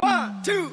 One, two,